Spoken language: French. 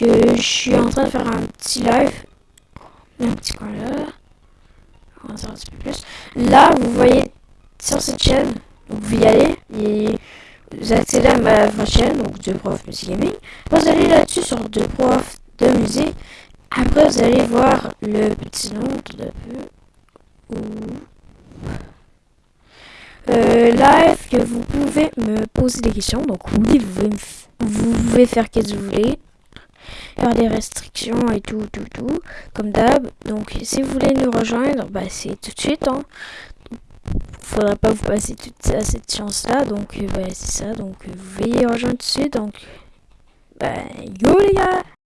que je suis en train de faire un petit live. Un petit coin là. On va un petit peu plus. Là, vous voyez sur cette chaîne, vous y aller et vous accédez à ma, chaîne, donc deux profs musique gaming. Vous allez là-dessus sur deux profs de musique. Après, vous allez voir le petit nom à peu. Euh, live que vous pouvez me poser des questions. Donc oui, vous pouvez, vous pouvez faire ce que vous voulez. Faire des restrictions et tout, tout, tout. Comme d'hab. Donc si vous voulez nous rejoindre, bah c'est tout de suite. Hein. Faudra pas vous passer toute cette chance là. Donc euh, bah, c'est ça. Donc vous pouvez rejoindre tout de suite. Donc bah yo les gars